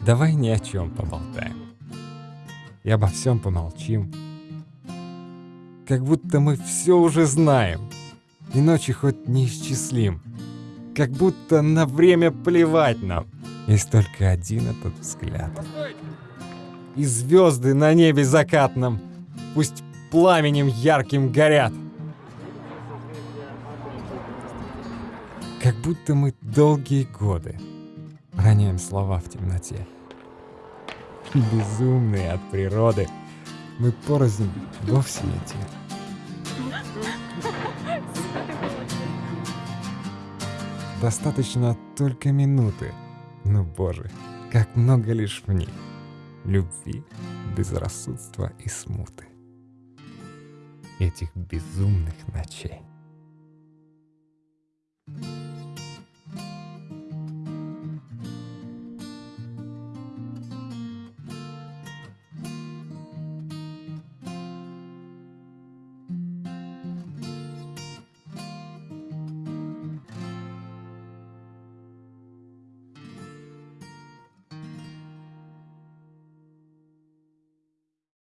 Давай ни о чем поболтаем. И обо всем помолчим. Как будто мы все уже знаем. И ночи хоть неисчислим. Как будто на время плевать нам. Есть только один этот взгляд. И звезды на небе закатном Пусть пламенем ярким горят. Как будто мы долгие годы роняем слова в темноте. Безумные от природы, мы порознь вовсе не те. Достаточно только минуты, но, боже, как много лишь в них любви, безрассудства и смуты. Этих безумных ночей.